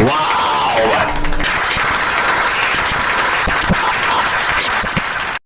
Wow.